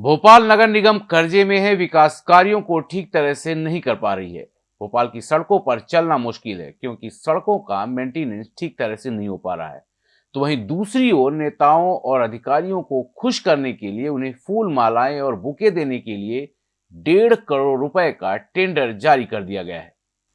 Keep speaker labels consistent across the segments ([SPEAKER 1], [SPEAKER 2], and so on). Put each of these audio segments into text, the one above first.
[SPEAKER 1] भोपाल नगर निगम कर्जे में है विकास कार्यों को ठीक तरह से नहीं कर पा रही है। भोपाल की सड़कों पर चलना मुश्किल है, क्योंकि सड़कों का मेंटेनेंस ठीक तरह से नहीं हो पा रहा है। तो वहीं दूसरी ओर नेताओं और अधिकारियों को खुश करने के लिए, उन्हें फूल मालाएँ और बुके देने के लिए डेढ़ करोड़ रुपए का टेंडर जारी कर दिया गया है।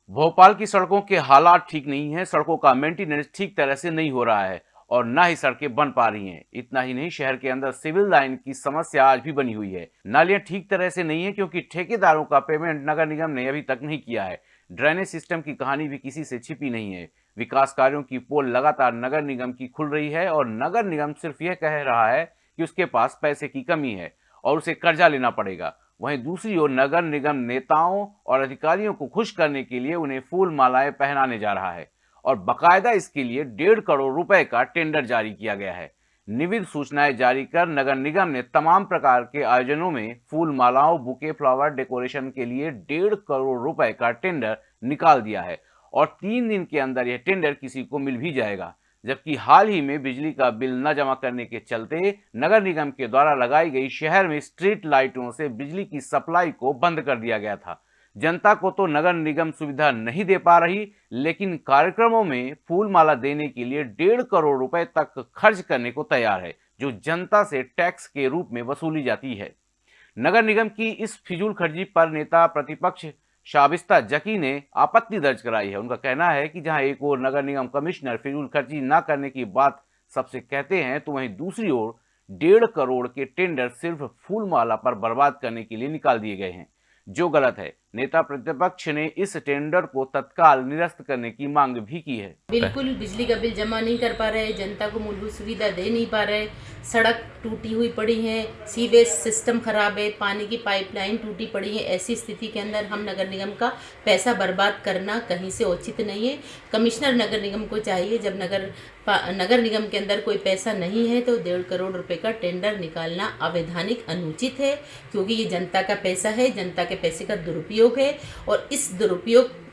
[SPEAKER 1] भोपाल की सड़कों के हालात ठीक नहीं है, सड़कों का मेंटेनेंस ठीक तरह से नहीं हो रहा है। और न ही सड़कें बन पा रही हैं। इतना ही नहीं, शहर के अंदर सिविल लाइन की समस्या आज भी बनी हुई है। नालियाँ ठीक तरह से नहीं है क्योंकि ठेकेदारों का पेमेंट नगर निगम ने अभी तक नहीं किया है। ड्रेनेज सिस्टम की कहानी भी किसी से छिपी नहीं है। विकास कार्यों की पोल लगातार नगर निगम की खुल रही है और नगर निगम सिर्फ़ यह कह रहा है कि उसके पास पैसे की कमी है और उसे कर्जा लेना पड़ेगा। वहीं दूसरी ओर नगर निगम नेताओं और अधिकारियों को खुश करने के लिए उन्हें फूल मालाएँ पहनाने जा रहा है। और बकायदा इसके लिए डेढ़ करोड़ रुपए का टेंडर जारी किया गया है। निविद सूचनाएँ जारी कर नगर निगम ने तमाम प्रकार के आयोजनों में फूल मालाओं, बुके, फ्लावर डेकोरेशन के लिए डेढ़ करोड़ रुपए का टेंडर निकाल दिया है और तीन दिन के अंदर यह टेंडर किसी को मिल भी जाएगा। जबकि हाल ही में बिजली का बिल न जमा करने के चलते नगर निगम के द्वारा लगाई गई शहर में स्ट्रीट लाइटों से बिजली की सप्लाई को बंद कर दिया गया था। जनता को तो नगर निगम सुविधा नहीं दे पा रही, लेकिन कार्यक्रमों में फूल माला देने के लिए डेढ़ करोड़ रुपए तक खर्च करने को तैयार है, जो जनता से टैक्स के रूप में वसूली जाती है। नगर निगम की इस फिजूल खर्ची पर नेता प्रतिपक्ष शाबिस्ता जकी ने आपत्ति दर्ज कराई है। उनका कहना है कि जहाँ एक ओर नगर निगम कमिश्नर फिजूल खर्ची न करने की बात सबसे कहते हैं तो वहीं दूसरी ओर डेढ़ करोड़ के टेंडर सिर्फ़ फूलमाला पर बर्बाद करने के लिए निकाल दिए गए हैं। जो गलत है नेता प्रतिपक्ष ने इस टेंडर को तत्काल निरस्त करने की मांग भी की है।
[SPEAKER 2] बिल्कुल, बिजली का बिल जमा नहीं कर पा रहे, जनता को मूलभूत सुविधा दे नहीं पा रहे, सड़क टूटी हुई पड़ी है, सीवेज सिस्टम खराब है, पानी की पाइपलाइन टूटी पड़ी है, ऐसी स्थिति के अंदर हम नगर निगम का पैसा बर्बाद करना कहीं से उचित नहीं है। कमिश्नर नगर निगम को चाहिए, जब नगर नगर निगम के अंदर कोई पैसा नहीं है तो डेढ़ करोड़ रुपए का टेंडर निकालना अवैधानिक अनुचित है, क्योंकि ये जनता का पैसा है, जनता के पैसे का दुरुपयोग है और इस दुरुपयोग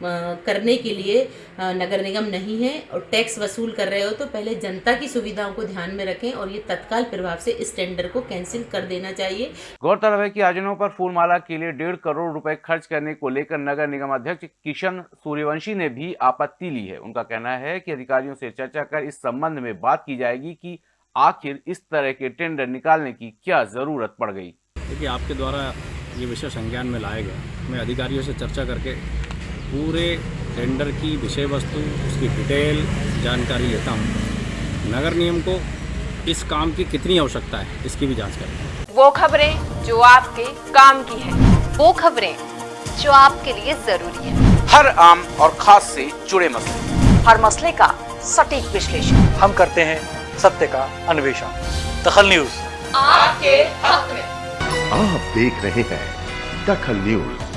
[SPEAKER 2] करने के लिए नगर निगम नहीं है और टैक्स वसूल कर रहे हो तो पहले जनता की सुविधाओं को ध्यान में रखें और ये तत्काल प्रभाव से इस टेंडर को कैंसिल कर देना चाहिए।
[SPEAKER 1] गौरतलब है कि आयोजनों पर फूलमाला के लिए डेढ़ करोड़ रुपए खर्च करने को लेकर नगर निगम अध्यक्ष किशन सूर्यवंशी ने भी आपत्ति ली है। उनका कहना है कि अधिकारियों से चर्चा कर इस संबंध में बात की जाएगी कि आखिर इस तरह के टेंडर निकालने की क्या ज़रूरत पड़ गई।
[SPEAKER 3] देखिए आपके द्वारा ये विषय संज्ञान में लाया गया मैं अधिकारियों से चर्चा करके पूरे टेंडर की विषय वस्तु उसकी डिटेल जानकारी लेता हूँ। नगर नियम को इस काम की कितनी आवश्यकता है इसकी भी जाँच करें।
[SPEAKER 4] वो खबरें जो आपके काम की है वो खबरें जो आपके लिए ज़रूरी है।
[SPEAKER 1] हर आम और खास से जुड़े मसले।
[SPEAKER 4] हर मसले का सटीक विश्लेषण।
[SPEAKER 5] हम करते हैं सत्य का अन्वेषण। दखल न्यूज़।
[SPEAKER 4] आपके हक में।
[SPEAKER 6] आप देख रहे हैं दखल न्यूज़।